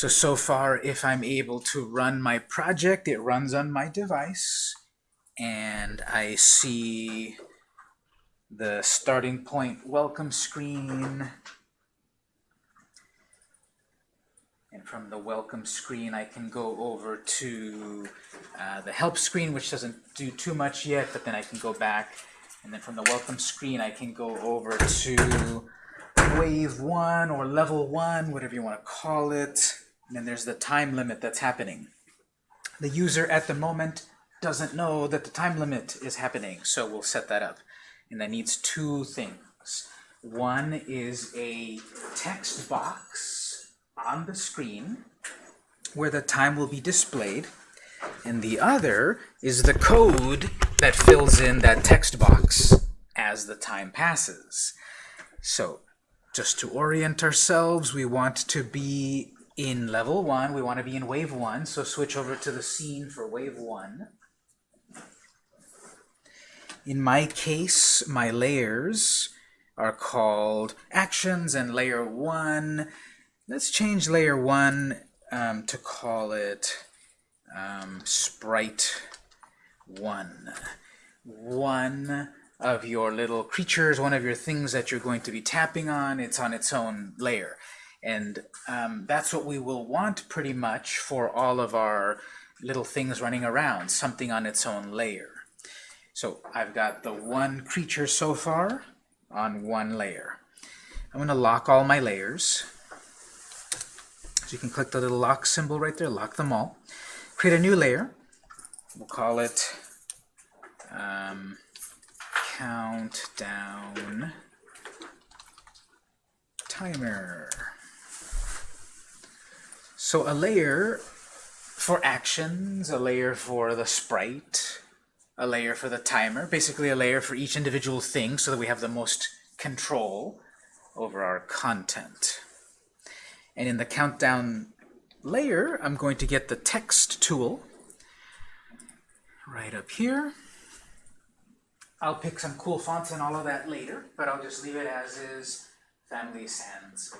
So, so far, if I'm able to run my project, it runs on my device, and I see the starting point welcome screen. And from the welcome screen, I can go over to uh, the help screen, which doesn't do too much yet, but then I can go back. And then from the welcome screen, I can go over to wave one or level one, whatever you want to call it. And then there's the time limit that's happening. The user at the moment doesn't know that the time limit is happening, so we'll set that up. And that needs two things. One is a text box on the screen where the time will be displayed. And the other is the code that fills in that text box as the time passes. So just to orient ourselves, we want to be in level 1. We want to be in wave 1, so switch over to the scene for wave 1. In my case, my layers are called actions and layer 1. Let's change layer 1 um, to call it um, sprite 1. One of your little creatures, one of your things that you're going to be tapping on, it's on its own layer. And um, that's what we will want pretty much for all of our little things running around, something on its own layer. So I've got the one creature so far on one layer. I'm going to lock all my layers. So you can click the little lock symbol right there, lock them all. Create a new layer. We'll call it um, countdown timer. So a layer for actions, a layer for the sprite, a layer for the timer, basically a layer for each individual thing so that we have the most control over our content. And in the countdown layer, I'm going to get the text tool right up here. I'll pick some cool fonts and all of that later, but I'll just leave it as is, Family Sans.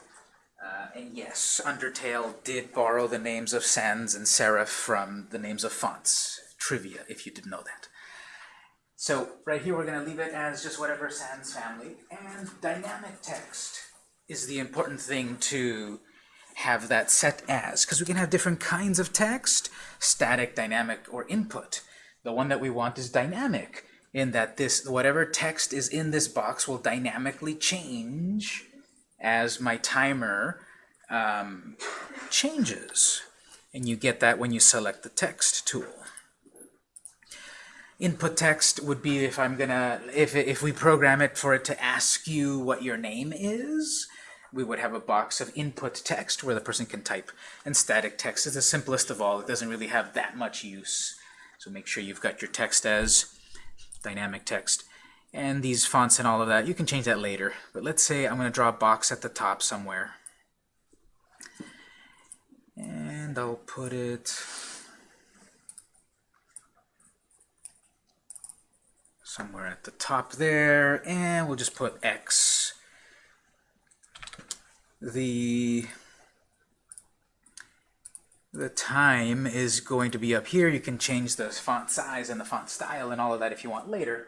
Uh, and yes, Undertale did borrow the names of sans and serif from the names of fonts. Trivia, if you didn't know that. So right here we're going to leave it as just whatever sans family. And dynamic text is the important thing to have that set as, because we can have different kinds of text, static, dynamic, or input. The one that we want is dynamic, in that this whatever text is in this box will dynamically change as my timer um, changes. And you get that when you select the text tool. Input text would be if I'm gonna, if, if we program it for it to ask you what your name is, we would have a box of input text where the person can type. And static text is the simplest of all. It doesn't really have that much use. So make sure you've got your text as dynamic text and these fonts and all of that. You can change that later. But let's say I'm going to draw a box at the top somewhere. And I'll put it somewhere at the top there. And we'll just put X. The the time is going to be up here. You can change the font size and the font style and all of that if you want later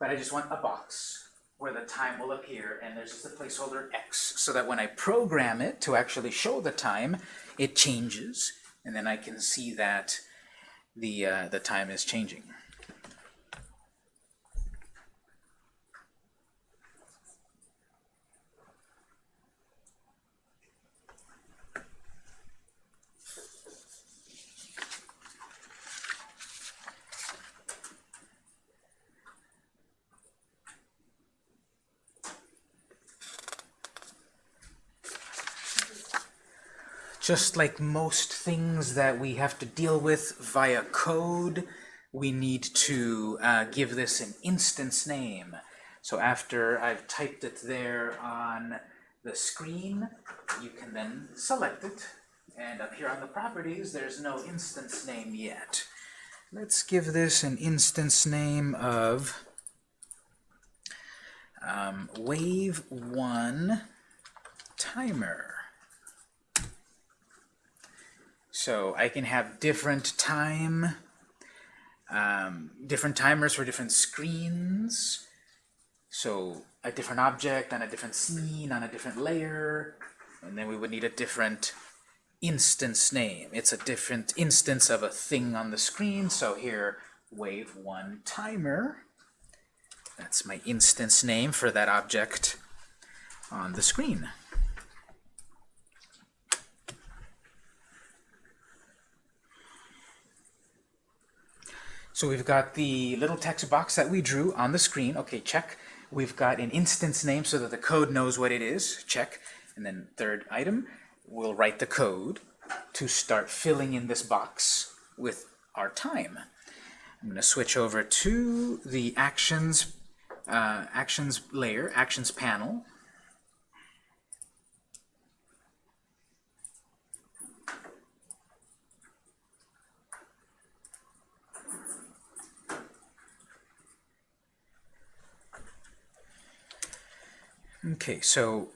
but I just want a box where the time will appear, and there's just a placeholder x, so that when I program it to actually show the time, it changes, and then I can see that the, uh, the time is changing. Just like most things that we have to deal with via code, we need to uh, give this an instance name. So after I've typed it there on the screen, you can then select it. And up here on the properties, there's no instance name yet. Let's give this an instance name of um, wave 1 timer. So I can have different time, um, different timers for different screens. So a different object on a different scene on a different layer, and then we would need a different instance name. It's a different instance of a thing on the screen. So here, wave one timer. That's my instance name for that object on the screen. So we've got the little text box that we drew on the screen. Okay, check. We've got an instance name so that the code knows what it is. Check. And then third item, we'll write the code to start filling in this box with our time. I'm going to switch over to the actions uh, actions layer, actions panel. Okay, so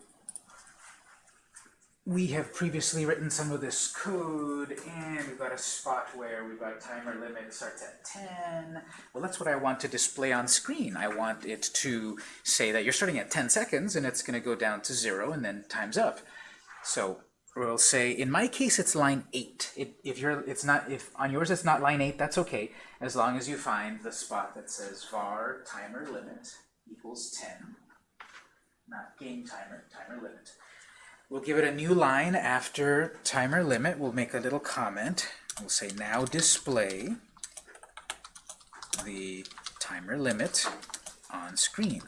we have previously written some of this code, and we've got a spot where we've got timer limit starts at 10. Well, that's what I want to display on screen. I want it to say that you're starting at 10 seconds, and it's going to go down to 0, and then time's up. So we'll say, in my case, it's line 8. It, if you're, it's not, if on yours it's not line 8, that's okay, as long as you find the spot that says var timer limit equals 10 not game timer, timer limit. We'll give it a new line after timer limit. We'll make a little comment. We'll say now display the timer limit on screen.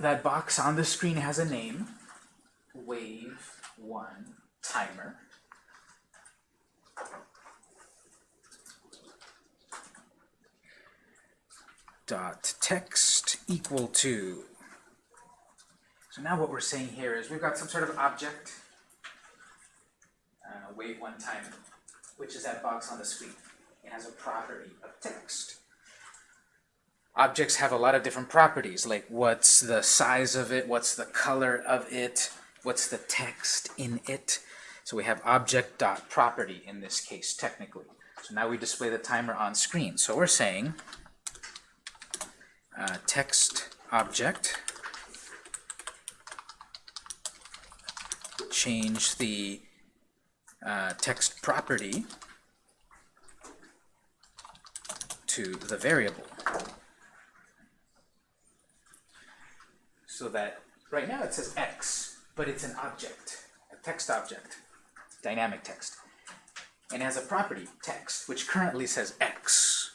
That box on the screen has a name wave one timer. Dot text equal to. So now what we're saying here is we've got some sort of object, uh, wave one timer, which is that box on the screen. It has a property of text objects have a lot of different properties, like what's the size of it, what's the color of it, what's the text in it. So we have object dot property in this case, technically. So now we display the timer on screen. So we're saying uh, text object change the uh, text property to the variable. So that right now it says x, but it's an object, a text object, dynamic text. And has a property, text, which currently says x.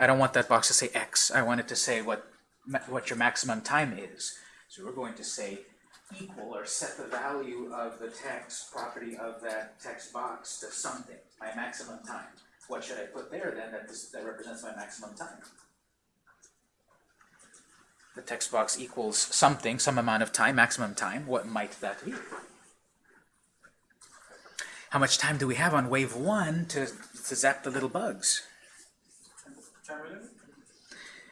I don't want that box to say x. I want it to say what, what your maximum time is. So we're going to say equal or set the value of the text property of that text box to something, my maximum time. What should I put there then that, this, that represents my maximum time? The text box equals something, some amount of time, maximum time, what might that be? How much time do we have on wave one to, to zap the little bugs?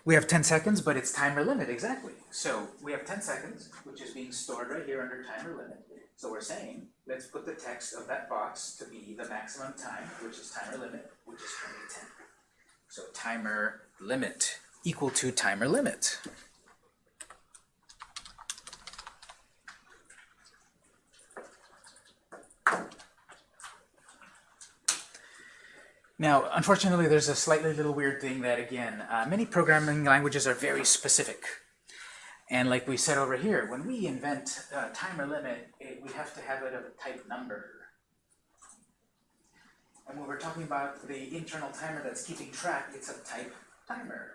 We have 10 seconds, but it's timer limit, exactly. So we have 10 seconds, which is being stored right here under timer limit. So we're saying, let's put the text of that box to be the maximum time, which is timer limit, which is currently 10. So timer limit equal to timer limit. Now, unfortunately, there's a slightly little weird thing that, again, uh, many programming languages are very specific. And like we said over here, when we invent a timer limit, it, we have to have it of a type number. And when we're talking about the internal timer that's keeping track, it's of type timer.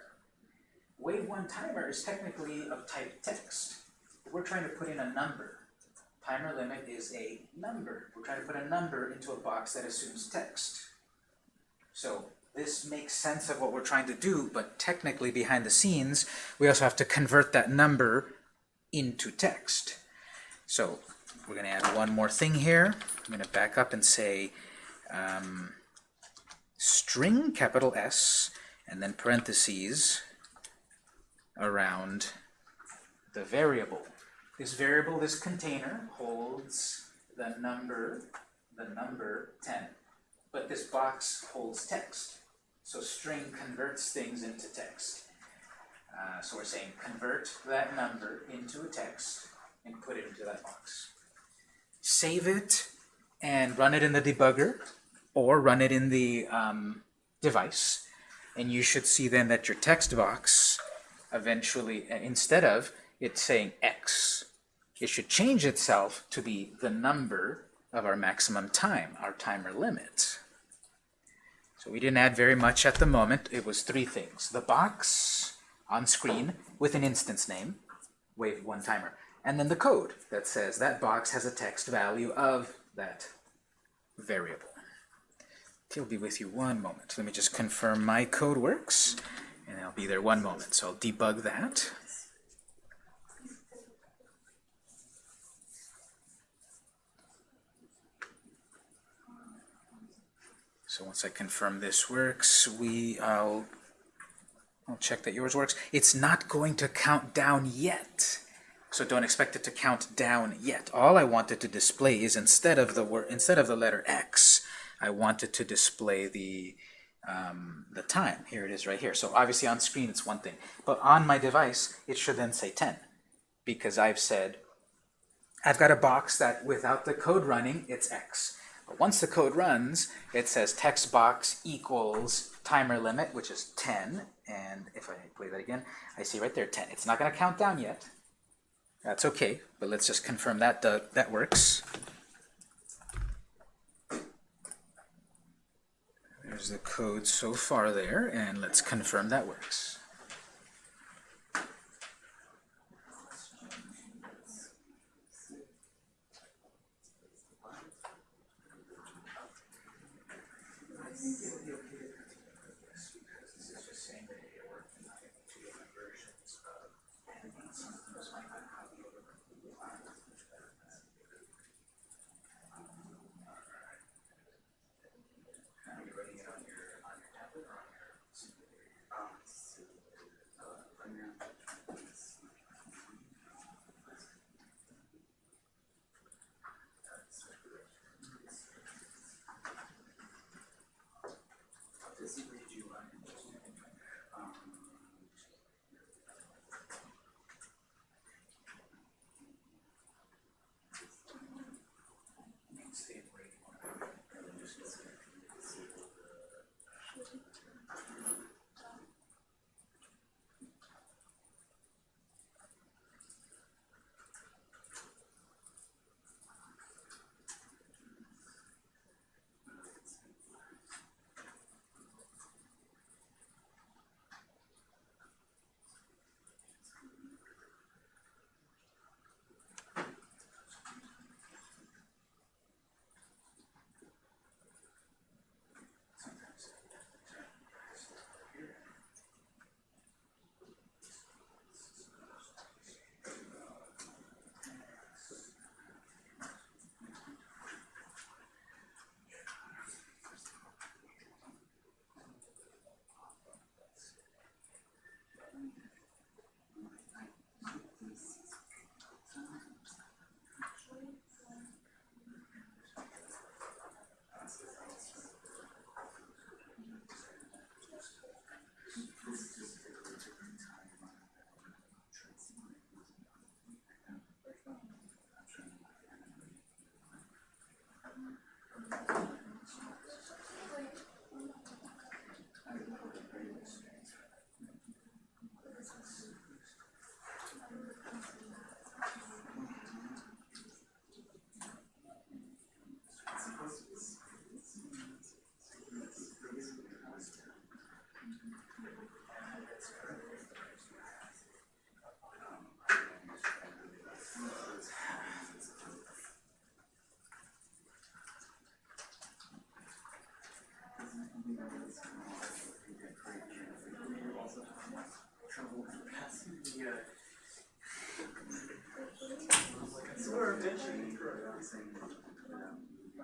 Wave 1 timer is technically of type text. We're trying to put in a number. Timer limit is a number. We're trying to put a number into a box that assumes text. So this makes sense of what we're trying to do, but technically behind the scenes, we also have to convert that number into text. So we're going to add one more thing here. I'm going to back up and say um, string, capital S, and then parentheses around the variable. This variable, this container, holds the number, the number 10. But this box holds text. So string converts things into text. Uh, so we're saying convert that number into a text and put it into that box. Save it and run it in the debugger or run it in the um, device. And you should see then that your text box eventually, uh, instead of it saying X, it should change itself to be the number of our maximum time, our timer limit. So we didn't add very much at the moment. It was three things. The box on screen with an instance name, wave one timer, and then the code that says that box has a text value of that variable. I'll be with you one moment. Let me just confirm my code works, and I'll be there one moment. So I'll debug that. So once I confirm this works, we I'll I'll check that yours works. It's not going to count down yet. So don't expect it to count down yet. All I wanted to display is instead of the word instead of the letter X, I wanted to display the um, the time. Here it is right here. So obviously on screen it's one thing. But on my device, it should then say 10. Because I've said, I've got a box that without the code running, it's X. But once the code runs, it says text box equals timer limit, which is 10. And if I play that again, I see right there 10. It's not going to count down yet. That's okay, but let's just confirm that uh, that works. There's the code so far there, and let's confirm that works.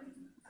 morning.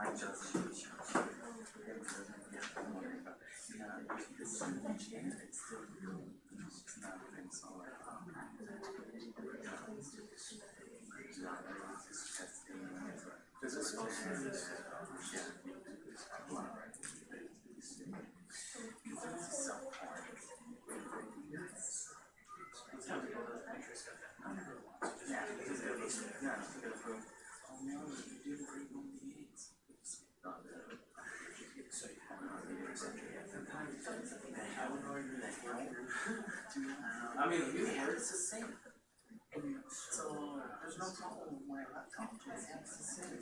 Being, this is supposed to be, yeah. This is so hard. Yeah, this is good, yeah, it's good for, oh no, you did a great on the eights. Not the. So you have not the executive at the time. The hell are you, the hell? I mean, you have, it's the same. So, there's no problem with my laptop, it's the same.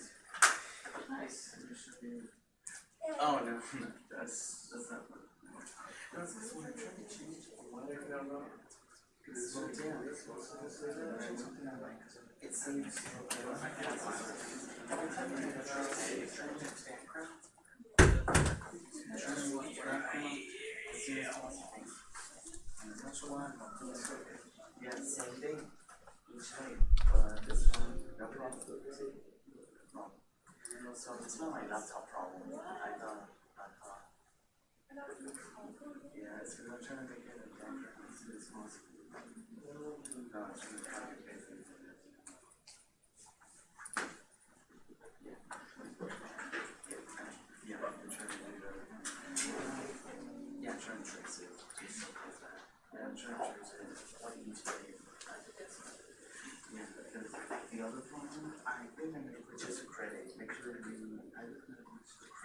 Nice. Oh, no, that's, that's not. That's I'm trying to change. It's, something I like, it seems, every time I to it why I'm not doing good. Yeah, same thing, each time, but this one, no problem. No. So it's not my laptop problem, I thought, thought. Yeah, it's because I'm trying to make it a background as soon as possible. No, it's really complicated. Yeah, I'm trying to do that. Yeah, I'm trying to trace it. Just like that. Yeah, I'm trying to trace it. What each day. Yeah, because the other problem, I think I'm gonna put just a credit, make sure you, I look at the credit, and then it, not just, yeah, it's gonna put tutorial. I'm gonna just, just credit myself, and it's gonna change the one word as much as Cause instead of running credit. So yeah, that's fine, that's fine. He was telling me, well, that's it. And when you press that,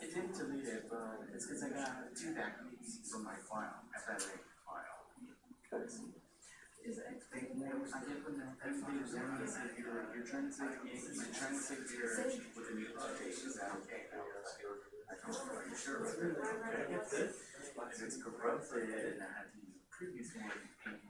it didn't delete it, but it's because I got two backups from my file, FLA file. Because it, they, I get is if you're, you're trying to save, you're trying to your, with the new update, is that okay? I are you sure? If it's corrupted and I had to use the previous one,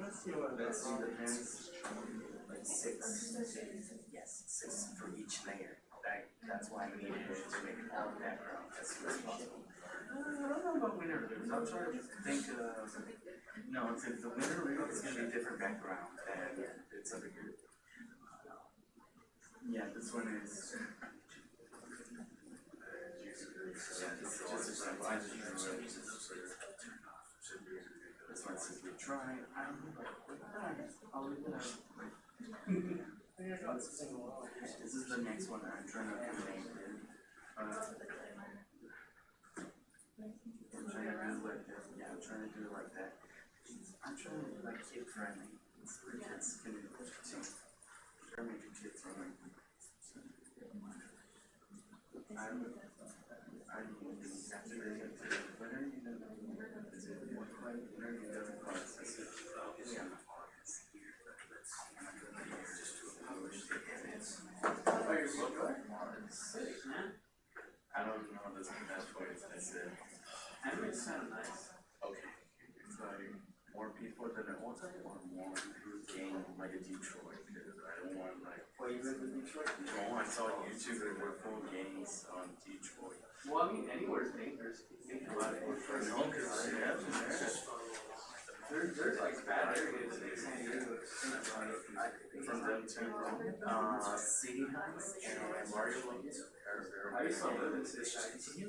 let's see the pens, like six, yes, six for each layer. That, that's why I needed it to make all background as soon as possible. Uh, I don't know about winter roots, I'm trying to think of, no, it's, the winter root is gonna be a different background than it's over here. Yeah, this one is. Yeah, this is just a simple, I just use it. This one says we try, I. This is the next one I'm trying to combine with, uh. I'm trying to do like this, yeah, I'm trying to do it like that. I'm trying to like kid friendly, so kids can, to make friendly. I would, I don't know the best way to say it. Anime sound nice. Okay. It's more people than I want or more game like a Detroit because I want like. Well, you live in Detroit? No, I saw YouTube and we're full games on Detroit. Well, I mean, anywhere's dangerous. Think about it. No, cause yeah, there's There's, there's like bad areas in San Diego. from them to, uh, City Heights and Barrio Logan. I used to live in City Heights. Yeah.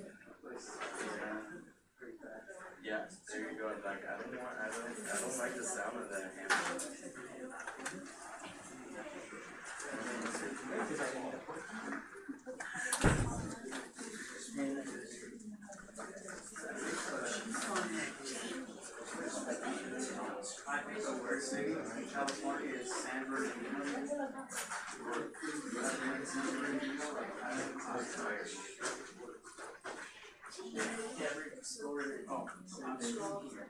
Yeah, there you go, like, I don't want, I don't, I don't like the sound of that hammer. I think the worst city in California is San Bernardino. Every story, oh, I'm scrolling here.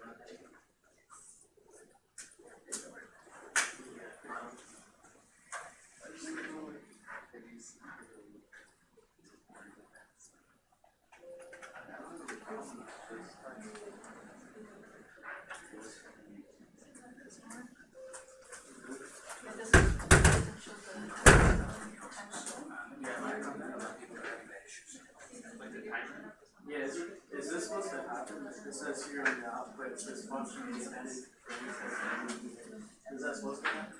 is, is this supposed to happen? It says here on the output, this function is that supposed to happen?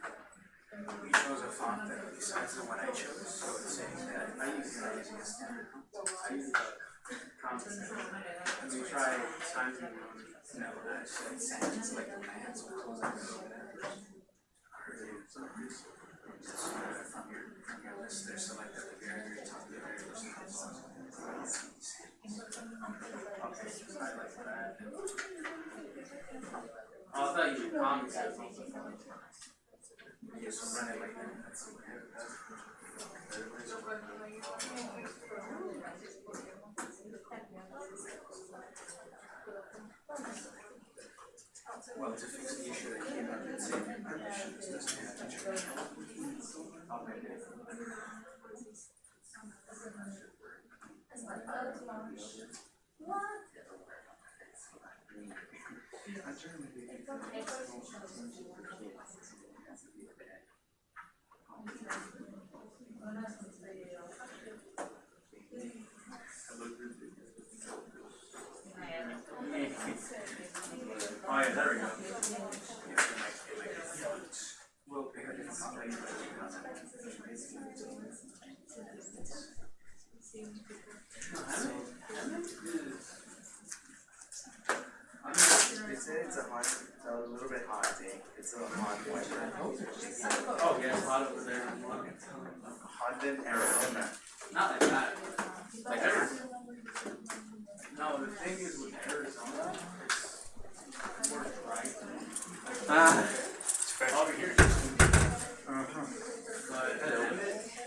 We chose a font that besides the one I chose, so it's saying that I use, a standard. I use the constant. Let me try time to No, I said sans, like the hands will close uh, from your, from your list there, select at the top, the very list Oh, I thought you did comments or something. You just run it like that. Well, to fix the issue that came up in saving permissions, doesn't have to change. There we go. It be fonts. Well, pick a different font later, but you know, They say it's a hot, it's a little bit hot day. It's a hot weather. Oh, yeah, it's hot over there. Hot than Arizona. Not like that. Like Arizona. No, the thing is with Arizona, it's more dry. Ah. Over here. Uh-huh. But,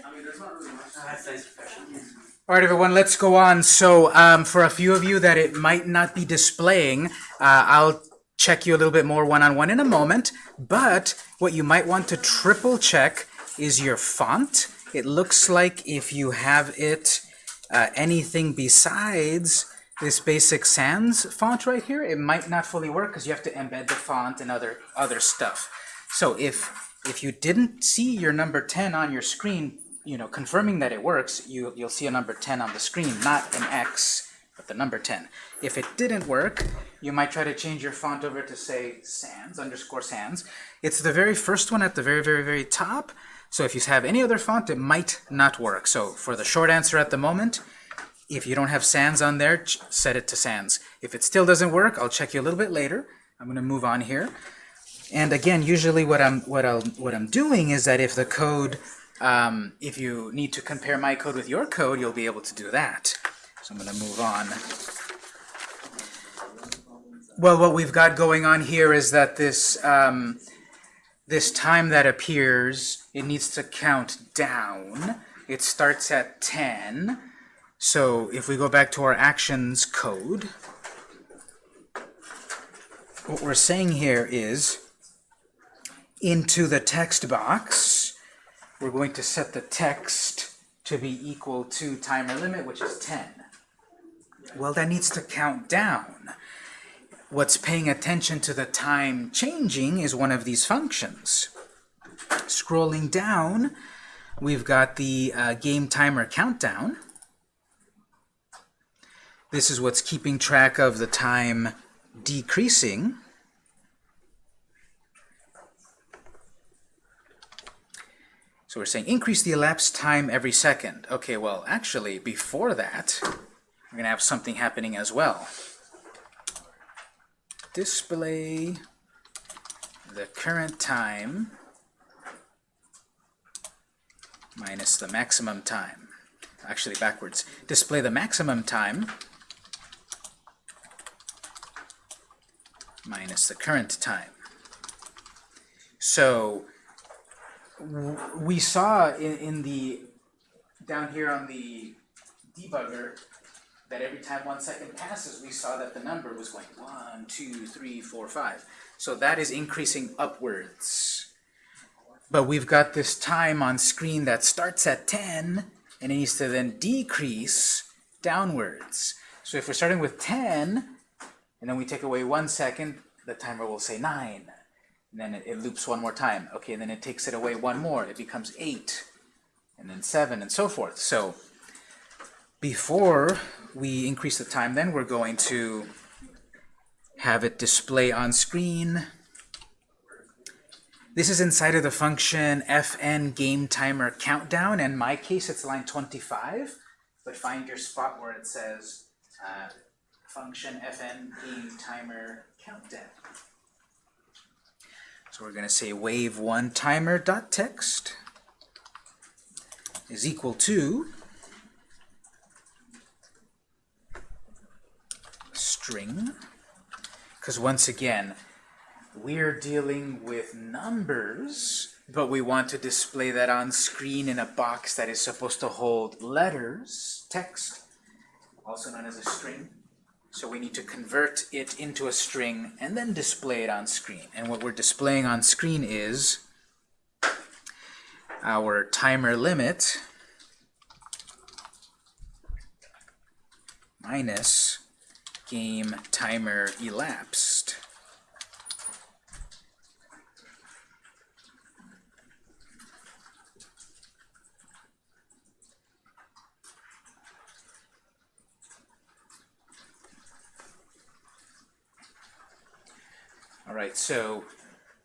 I mean, there's not really much. That's nice professional. All right, everyone, let's go on. So um, for a few of you that it might not be displaying, uh, I'll check you a little bit more one-on-one in a moment. But what you might want to triple check is your font. It looks like if you have it uh, anything besides this basic sans font right here, it might not fully work because you have to embed the font and other other stuff. So if if you didn't see your number 10 on your screen, you know, confirming that it works, you, you'll see a number 10 on the screen, not an X, but the number 10. If it didn't work, you might try to change your font over to say sans, underscore sans. It's the very first one at the very, very, very top. So if you have any other font, it might not work. So for the short answer at the moment, if you don't have sans on there, set it to sans. If it still doesn't work, I'll check you a little bit later. I'm going to move on here. And again, usually what I'm what I'll what I'm doing is that if the code, um, if you need to compare my code with your code, you'll be able to do that. So I'm going to move on. Well, what we've got going on here is that this um, this time that appears, it needs to count down. It starts at 10. So if we go back to our actions code, what we're saying here is into the text box, we're going to set the text to be equal to timer limit, which is 10. Well, that needs to count down. What's paying attention to the time changing is one of these functions. Scrolling down, we've got the uh, game timer countdown. This is what's keeping track of the time decreasing. So we're saying increase the elapsed time every second. Okay, well, actually, before that, we're going to have something happening as well. Display the current time minus the maximum time. Actually, backwards. Display the maximum time minus the current time. So we saw in, in the down here on the debugger that every time one second passes, we saw that the number was going one, two, three, four, five. So that is increasing upwards. But we've got this time on screen that starts at 10 and it needs to then decrease downwards. So if we're starting with 10 and then we take away one second, the timer will say 9. And then it, it loops one more time. Okay, and then it takes it away one more. It becomes 8 and then 7 and so forth. So before we increase the time, then we're going to have it display on screen. This is inside of the function fn game timer countdown. In my case, it's line 25, but find your spot where it says uh, function fn game timer countdown. So we're going to say wave one timer dot text is equal to string because once again we're dealing with numbers but we want to display that on screen in a box that is supposed to hold letters text also known as a string. So we need to convert it into a string and then display it on screen. And what we're displaying on screen is our timer limit minus game timer elapsed. All right, so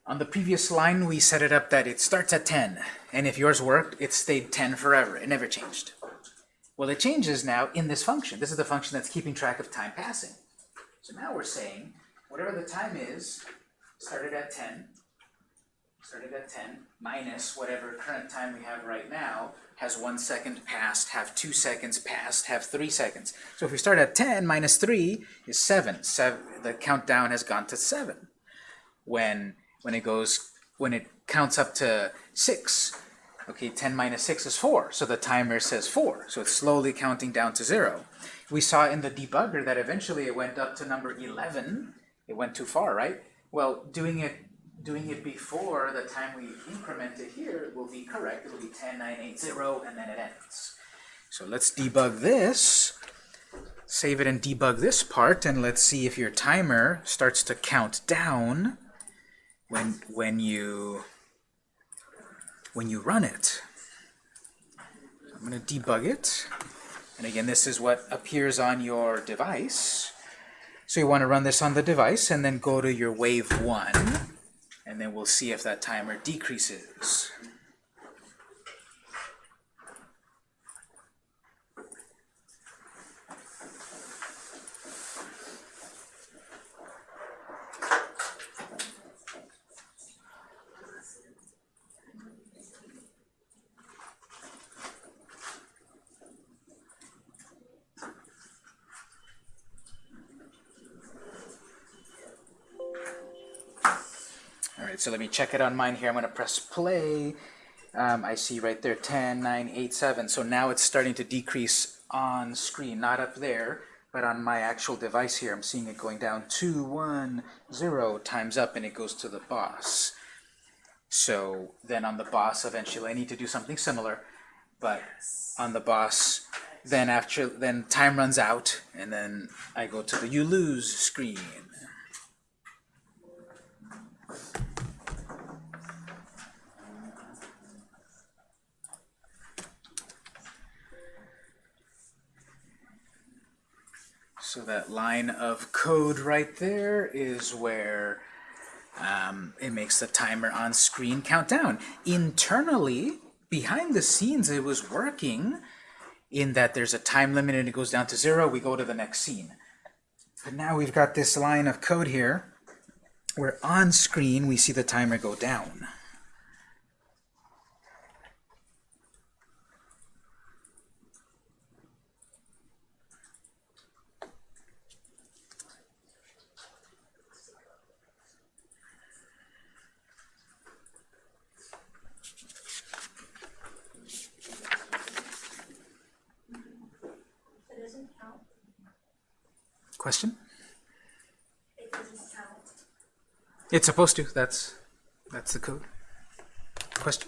on the previous line, we set it up that it starts at 10, and if yours worked, it stayed 10 forever. It never changed. Well, it changes now in this function. This is the function that's keeping track of time passing. So now we're saying, whatever the time is, started at 10, started at 10, minus whatever current time we have right now, has one second passed, have two seconds passed, have three seconds. So if we start at 10, minus 3 is 7. seven the countdown has gone to 7. When, when it goes, when it counts up to 6, Okay, 10 minus 6 is 4, so the timer says 4, so it's slowly counting down to 0. We saw in the debugger that eventually it went up to number 11. It went too far, right? Well, doing it doing it before the time we increment it here will be correct. It will be 10, 9, 8, 0, and then it ends. So let's debug this. Save it and debug this part, and let's see if your timer starts to count down when when you when you run it. I'm going to debug it. And again, this is what appears on your device. So you want to run this on the device and then go to your wave 1. And then we'll see if that timer decreases. So let me check it on mine here. I'm gonna press play. Um, I see right there 10, 9, 8, 7. So now it's starting to decrease on screen, not up there, but on my actual device here. I'm seeing it going down 2, 1, 0 times up and it goes to the boss. So then on the boss, eventually I need to do something similar, but on the boss, then after then time runs out, and then I go to the you lose screen. So that line of code right there is where um, it makes the timer on screen count down. Internally, behind the scenes, it was working in that there's a time limit and it goes down to zero, we go to the next scene. But now we've got this line of code here where on screen we see the timer go down. Question? It. It's supposed to. That's that's the code. Question?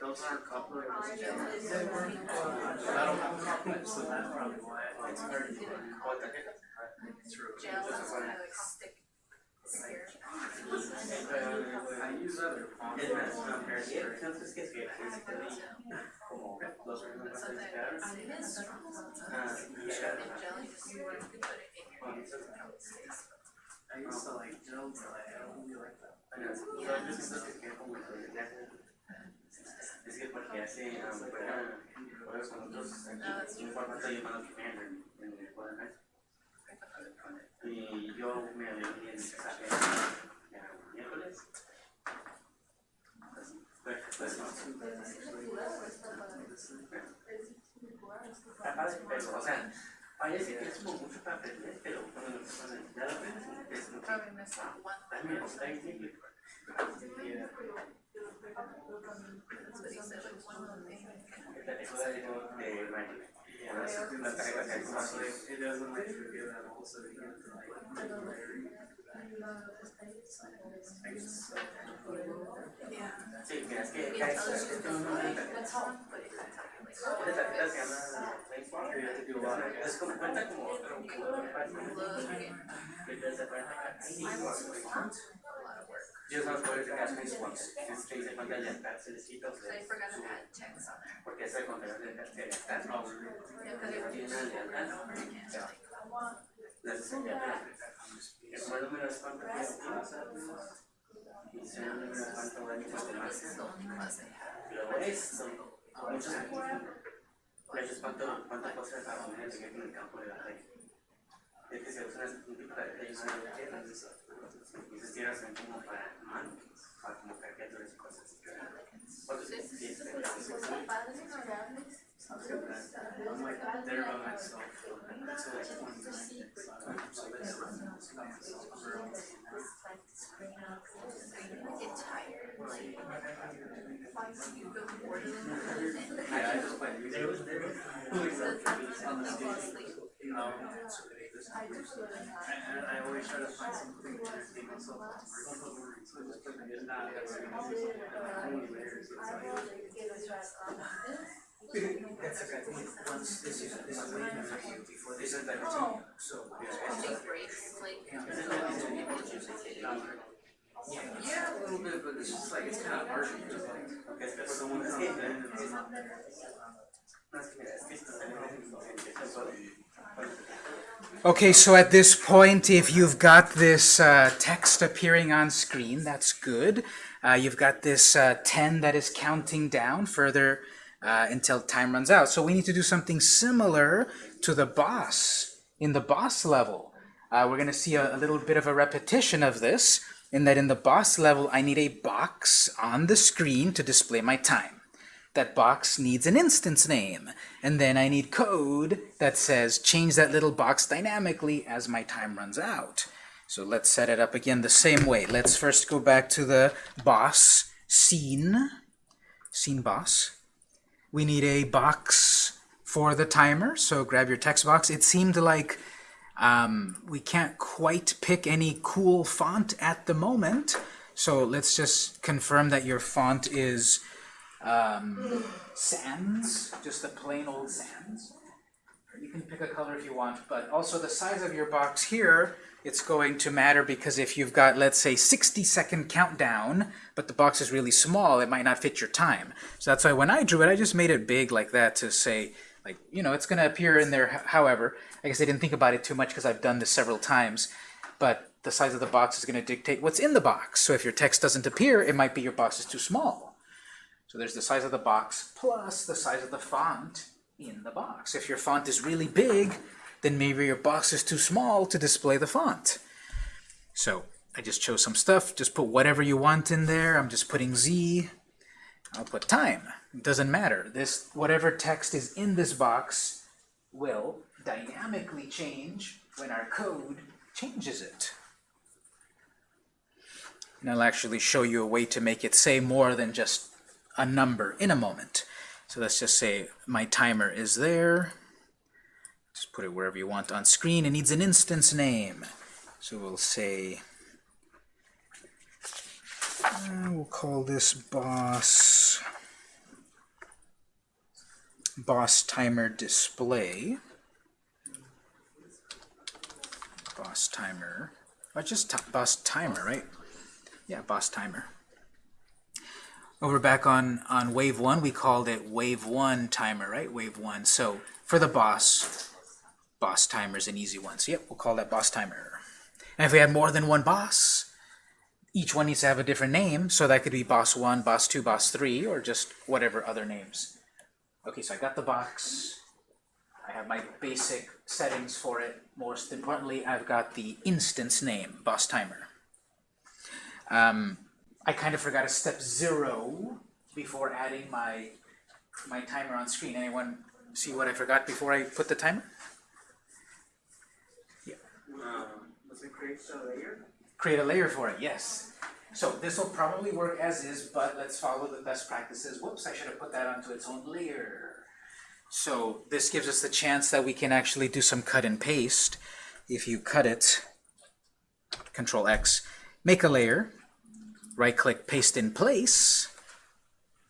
Those aren't copyrighted. I don't have copyright, so that's probably why it's hard to. True. I use other fonts. Es más, no, pero sí, entonces que es como los primeros clasificados, ah, y I used to like but I don't like Fortnite Y yo me reuní en el miércoles. Que es como mucho para Magic. Ahora sí, las tarjetas que hay como así. It doesn't like forget that also you have to like. I guess. Sí, que es como cuenta como como de Here's how it's going to catch these ones. This case pantalla se les quita ustedes. Porque es el contenido del no. Las enseñanzas. Como número es cuánto y si el número es cuánto daño más de Luego esto, con muchos ejemplos, cuánto, cuánto cosa es la comunidad que en el campo de la red. Es que se usa este una multiplicación de la red. De tierras. Y esas tierras son como para mano, para como caricaturas y cosas así. Porque sí, es I'm like there by myself. So it's one thing. So this Yeah, I just play music. On the stage. Um, and I always try to find something to entertain myself. So I just play music. Nah, that's only. It's like. That's okay, I think once this is, this is leaving for you before they send that to you, so. Yeah, a little bit, but it's just like, it's kind of hard like. porque es que For someone unas to que come in and Okay, so at this point, if you've got this uh, text appearing on screen, that's good. Uh, you've got this uh, 10 that is counting down further uh, until time runs out. So we need to do something similar to the boss in the boss level. Uh, we're going to see a, a little bit of a repetition of this in that in the boss level, I need a box on the screen to display my time that box needs an instance name. And then I need code that says change that little box dynamically as my time runs out. So let's set it up again the same way. Let's first go back to the boss scene, scene boss. We need a box for the timer, so grab your text box. It seemed like um, we can't quite pick any cool font at the moment, so let's just confirm that your font is um, sans, just the plain old sans. You can pick a color if you want, but also the size of your box here, it's going to matter because if you've got, let's say, 60 second countdown, but the box is really small, it might not fit your time. So that's why when I drew it, I just made it big like that to say, like, you know, it's going to appear in there, however. I guess I didn't think about it too much because I've done this several times, but the size of the box is going to dictate what's in the box. So if your text doesn't appear, it might be your box is too small. So there's the size of the box plus the size of the font in the box. If your font is really big, then maybe your box is too small to display the font. So I just chose some stuff. Just put whatever you want in there. I'm just putting Z. I'll put time. It doesn't matter. This whatever text is in this box will dynamically change when our code changes it. And I'll actually show you a way to make it say more than just a number in a moment. So let's just say my timer is there. Just put it wherever you want on screen. It needs an instance name. So we'll say, uh, we'll call this boss, boss timer display. Boss timer, or just boss timer, right? Yeah, boss timer. Over back on, on wave one, we called it wave one timer, right? Wave one. So for the boss, boss timer is an easy one. So yep, we'll call that boss timer. And if we had more than one boss, each one needs to have a different name. So that could be boss one, boss two, boss three, or just whatever other names. Okay, so I got the box. I have my basic settings for it. Most importantly, I've got the instance name, boss timer. Um, I kind of forgot a step zero before adding my my timer on screen. Anyone see what I forgot before I put the timer? Um, does it create a layer? Create a layer for it, yes. So this will probably work as is, but let's follow the best practices. Whoops, I should have put that onto its own layer. So this gives us the chance that we can actually do some cut and paste. If you cut it, Control X, make a layer, right click, paste in place.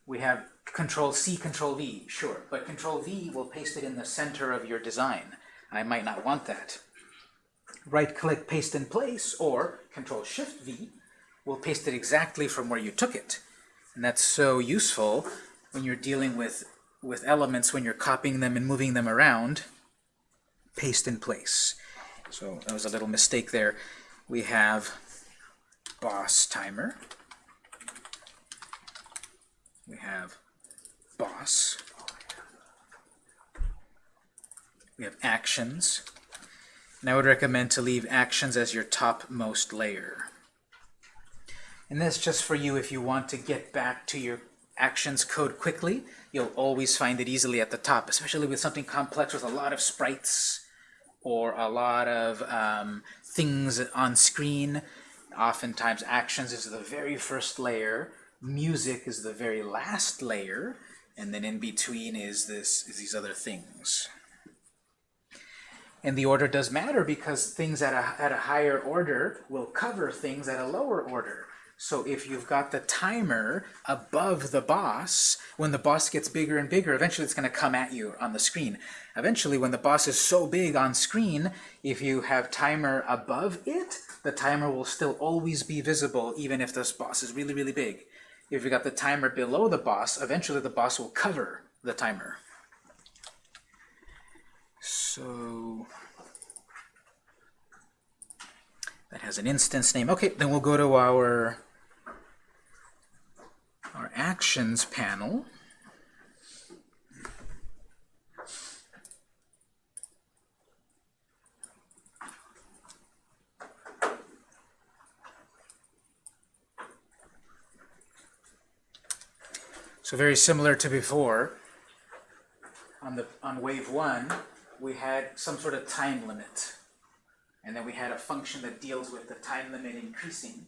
We have Control C, Control V, sure, but Control V will paste it in the center of your design. I might not want that. Right click, paste in place, or Control Shift V will paste it exactly from where you took it. And that's so useful when you're dealing with, with elements, when you're copying them and moving them around. Paste in place. So that was a little mistake there. We have boss timer. We have boss. We have actions. And I would recommend to leave actions as your topmost layer. And that's just for you if you want to get back to your actions code quickly. You'll always find it easily at the top, especially with something complex with a lot of sprites or a lot of um, things on screen. Oftentimes actions is the very first layer, music is the very last layer, and then in between is this is these other things. And the order does matter because things at a, at a higher order will cover things at a lower order. So if you've got the timer above the boss, when the boss gets bigger and bigger, eventually it's going to come at you on the screen. Eventually, when the boss is so big on screen, if you have timer above it, the timer will still always be visible even if this boss is really, really big. If you got the timer below the boss, eventually the boss will cover the timer. So that has an instance name. Okay, then we'll go to our our actions panel. So very similar to before, on the on wave one, we had some sort of time limit. And then we had a function that deals with the time limit increasing.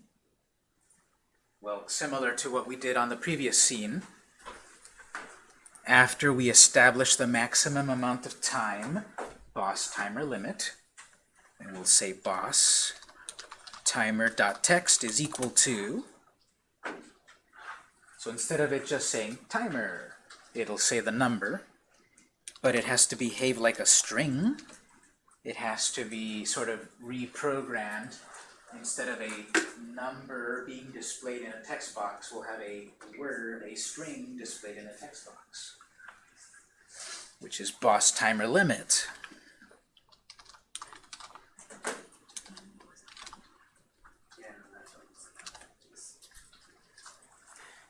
Well, similar to what we did on the previous scene, after we establish the maximum amount of time, boss timer limit, and we'll say boss timer.text is equal to, so instead of it just saying timer, it'll say the number, but it has to behave like a string. It has to be sort of reprogrammed. Instead of a number being displayed in a text box, we'll have a word, a string displayed in a text box, which is boss timer limit.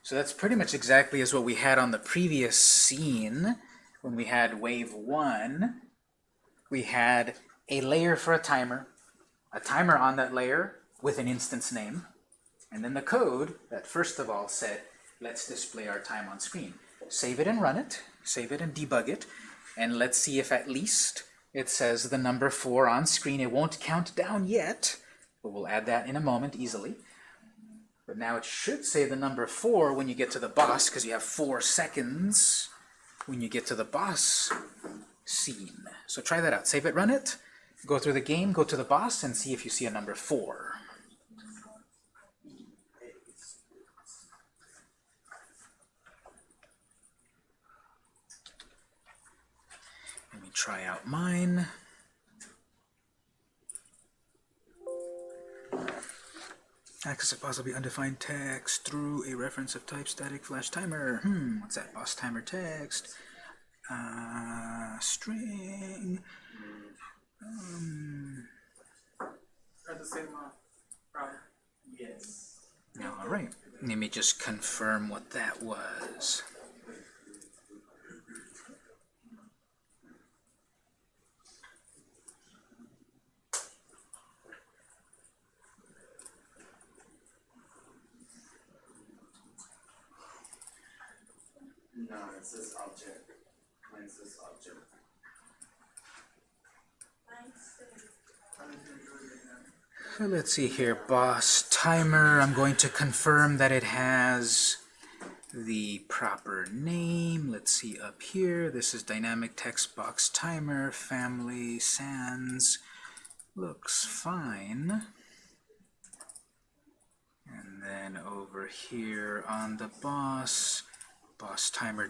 So that's pretty much exactly as what we had on the previous scene when we had wave one. We had a layer for a timer, a timer on that layer with an instance name, and then the code that first of all said, let's display our time on screen. Save it and run it, save it and debug it, and let's see if at least it says the number 4 on screen. It won't count down yet, but we'll add that in a moment easily. But now it should say the number 4 when you get to the boss, because you have 4 seconds when you get to the boss scene. So try that out. Save it, run it, go through the game, go to the boss, and see if you see a number 4. Let me try out mine. Access a possibly undefined text through a reference of type static flash timer. Hmm, what's that? Boss timer text. Uh, string. Um, At the same, problem. Yes. all right. Let me just confirm what that was. No, it says object. Mine says object. Let's see here, boss timer. I'm going to confirm that it has the proper name. Let's see up here. This is dynamic text box timer, family, sans. Looks fine. And then over here on the boss, boss timer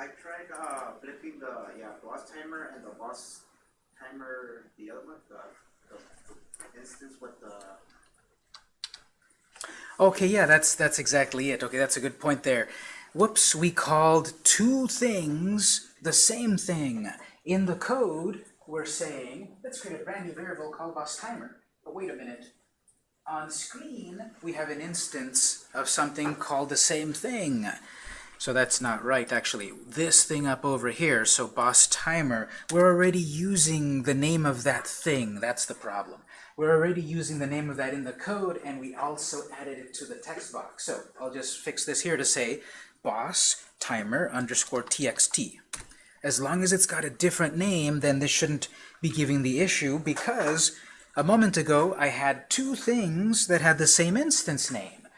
I tried uh, flipping the yeah boss timer and the boss timer, the other one, the, the instance with the Okay, yeah, that's that's exactly it. Okay, that's a good point there. Whoops, we called two things the same thing. In the code, we're saying, let's create a brand new variable called boss timer. But wait a minute. On screen, we have an instance of something called the same thing. So that's not right, actually. This thing up over here, so boss timer, we're already using the name of that thing. That's the problem. We're already using the name of that in the code, and we also added it to the text box. So I'll just fix this here to say boss timer underscore txt. As long as it's got a different name, then this shouldn't be giving the issue because a moment ago I had two things that had the same instance name.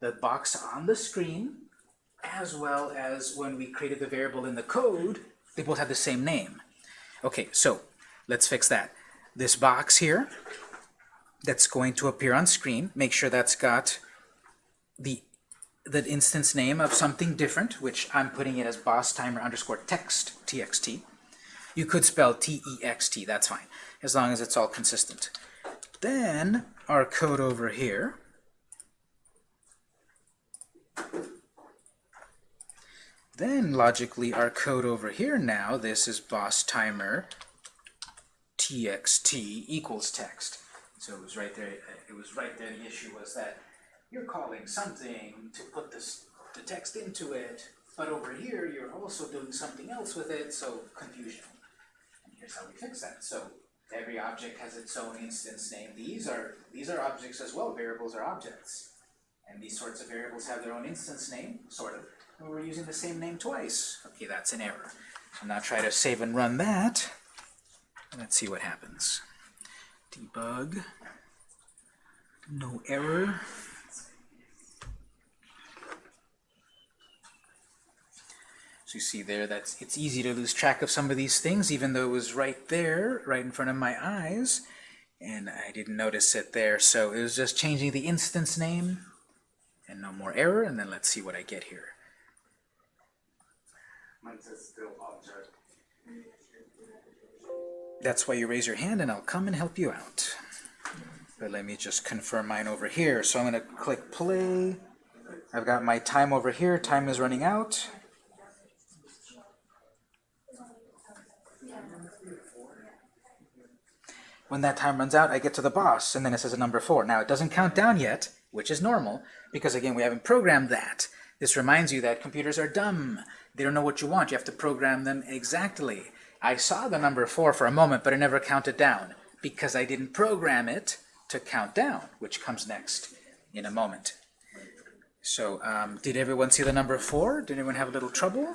The box on the screen as well as when we created the variable in the code, they both have the same name. Okay, so let's fix that. This box here that's going to appear on screen, make sure that's got the the instance name of something different, which I'm putting it as boss timer underscore text, txt. You could spell T-E-X-T, that's fine, as long as it's all consistent. Then our code over here Then logically our code over here now, this is boss timer txt equals text. So it was right there, it was right there, the issue was that you're calling something to put this, the text into it, but over here you're also doing something else with it, so confusion. And here's how we fix that. So every object has its own instance name. These are, these are objects as well, variables are objects. And these sorts of variables have their own instance name, sort of, and we're using the same name twice. Okay, that's an error. So now try to save and run that. Let's see what happens. Debug. No error. So you see there, that's it's easy to lose track of some of these things, even though it was right there, right in front of my eyes, and I didn't notice it there. So it was just changing the instance name, and no more error. And then let's see what I get here. That's why you raise your hand, and I'll come and help you out. But let me just confirm mine over here. So I'm going to click play. I've got my time over here. Time is running out. When that time runs out, I get to the boss, and then it says a number 4. Now, it doesn't count down yet, which is normal, because again, we haven't programmed that. This reminds you that computers are dumb. They don't know what you want. You have to program them exactly. I saw the number 4 for a moment, but I never counted down, because I didn't program it to count down, which comes next in a moment. So, um, did everyone see the number 4? Did anyone have a little trouble?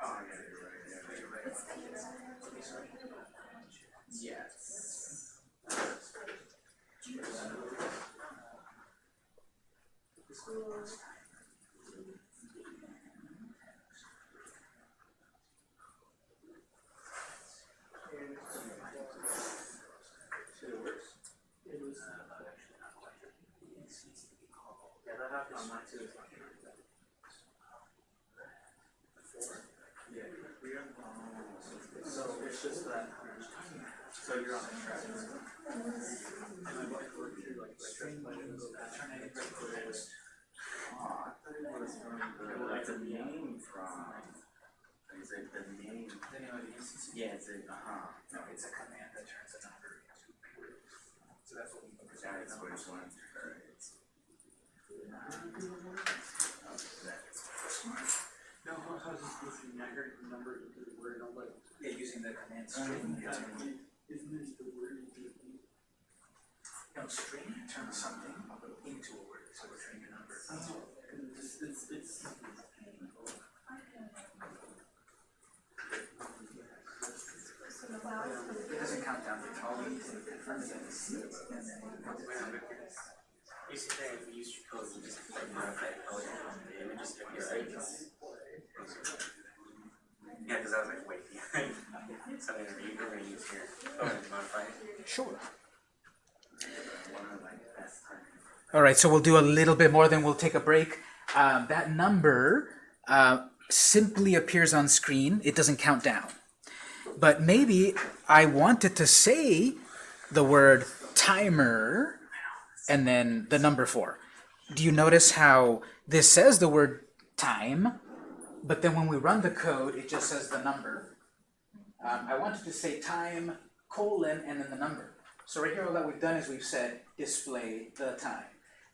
Oh, yeah, you're right, yeah, you're right. Yes. Yeah, that happens on mine too. So it's just that, so you're on the track. Oh, I thought it was from the, like the name from, is it the name? The name of the instance? Yeah, it's it, uh-huh. No, it's a command that turns a number into a word. So that's what we look at. That's which one, alright. No, how, how's this listening, I heard the number, the word, I'm like, Yeah, using the command string. No, string turns something into a word, so we're turning a number. It's, it's, it's. It doesn't count down, it's all to confirm the. Yeah, cause I was like, wait, so then you were gonna use your code and modify it. Sure. One of like the best times. All right, so we'll do a little bit more, then we'll take a break. Um, that number uh, simply appears on screen. It doesn't count down. But maybe I wanted to say the word timer and then the number four. Do you notice how this says the word time, but then when we run the code, it just says the number. Um, I wanted to say time, colon, and then the number. So right here, all that we've done is we've said display the time.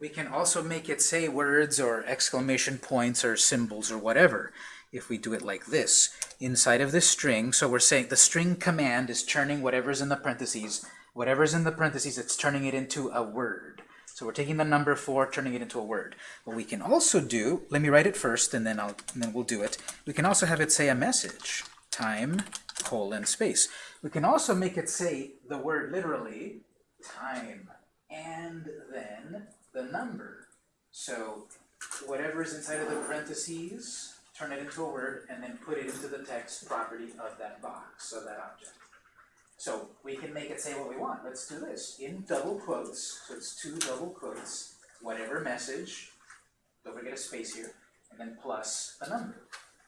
We can also make it say words or exclamation points or symbols or whatever if we do it like this inside of this string. So we're saying the string command is turning whatever's in the parentheses. Whatever's in the parentheses, it's turning it into a word. So we're taking the number 4, turning it into a word. What we can also do, let me write it first, and then, I'll, and then we'll do it. We can also have it say a message, time, colon, space. We can also make it say the word literally, time, and then the number. So whatever is inside of the parentheses, turn it into a word, and then put it into the text property of that box, of that object. So we can make it say what we want. Let's do this. In double quotes, so it's two double quotes, whatever message, don't forget a space here, and then plus a number.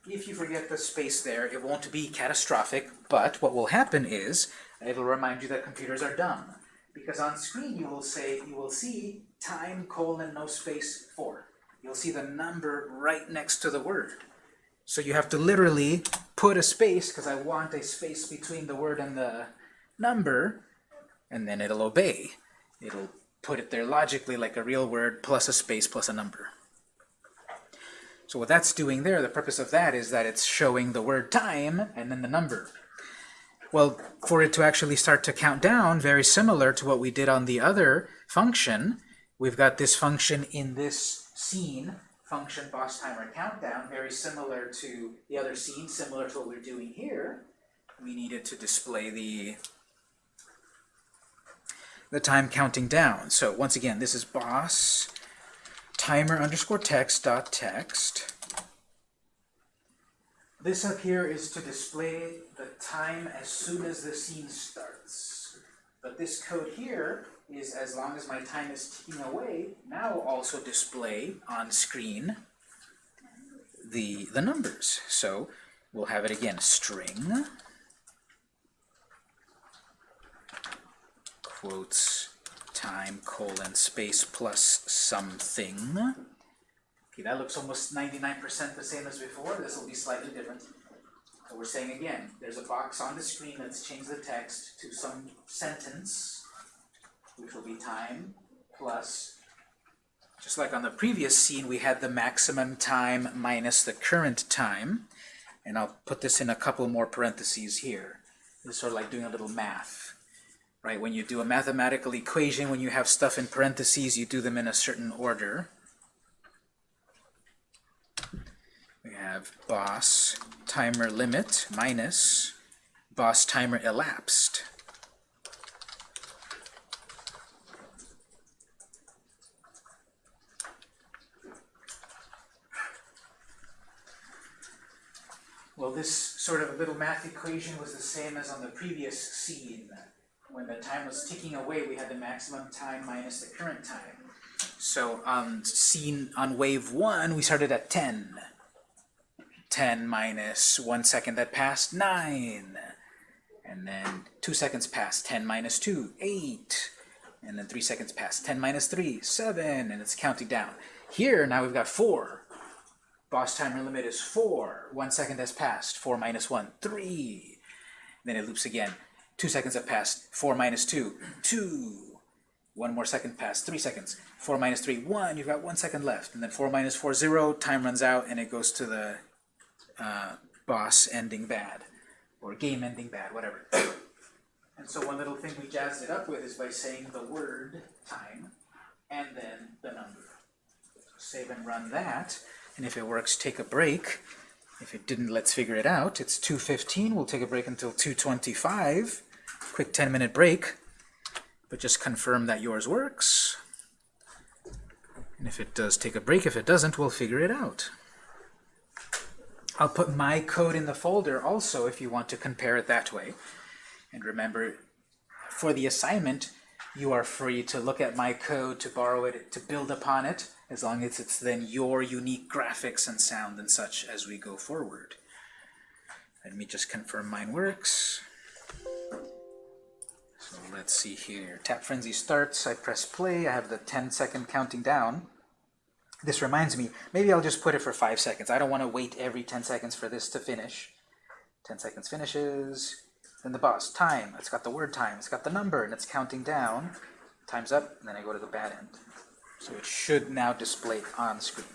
If you forget the space there, it won't be catastrophic, but what will happen is, it'll remind you that computers are dumb. Because on screen you will say, you will see time colon no space 4. You'll see the number right next to the word. So you have to literally put a space, because I want a space between the word and the number, and then it'll obey. It'll put it there logically like a real word plus a space plus a number. So what that's doing there, the purpose of that is that it's showing the word time and then the number. Well, for it to actually start to count down, very similar to what we did on the other function, we've got this function in this scene, function boss timer countdown, very similar to the other scene, similar to what we're doing here. We needed to display the the time counting down. So once again, this is boss timer underscore text dot text. This up here is to display the time as soon as the scene starts. But this code here is as long as my time is ticking away, now also display on screen the, the numbers. So we'll have it again, string, quotes, time, colon, space, plus something. Okay, that looks almost 99% the same as before. This will be slightly different. So we're saying again, there's a box on the screen that's changed the text to some sentence, which will be time plus, just like on the previous scene, we had the maximum time minus the current time. And I'll put this in a couple more parentheses here. This is sort of like doing a little math. Right, when you do a mathematical equation, when you have stuff in parentheses, you do them in a certain order. We have boss timer limit minus boss timer elapsed. Well, this sort of little math equation was the same as on the previous scene. When the time was ticking away, we had the maximum time minus the current time. So on scene on wave 1, we started at 10. 10 minus 1 second that passed, 9. And then 2 seconds passed, 10 minus 2, 8. And then 3 seconds passed, 10 minus 3, 7. And it's counting down. Here, now we've got 4. Boss timer limit is 4. 1 second has passed, 4 minus 1, 3. Then it loops again. 2 seconds have passed, 4 minus 2, 2. One more second passed, 3 seconds. 4 minus 3, 1. You've got 1 second left. And then 4 minus 4, 0. Time runs out, and it goes to the uh, boss ending bad, or game ending bad, whatever. and so one little thing we jazzed it up with is by saying the word time, and then the number. Save and run that, and if it works, take a break. If it didn't, let's figure it out. It's 2.15, we'll take a break until 2.25. Quick 10 minute break, but just confirm that yours works. And if it does take a break, if it doesn't, we'll figure it out. I'll put my code in the folder also if you want to compare it that way. And remember, for the assignment, you are free to look at my code, to borrow it, to build upon it, as long as it's then your unique graphics and sound and such as we go forward. Let me just confirm mine works. So let's see here. Tap Frenzy starts, I press play, I have the 10 second counting down. This reminds me, maybe I'll just put it for 5 seconds. I don't want to wait every 10 seconds for this to finish. 10 seconds finishes, then the boss, time, it's got the word time, it's got the number, and it's counting down. Time's up, and then I go to the bad end. So it should now display on screen.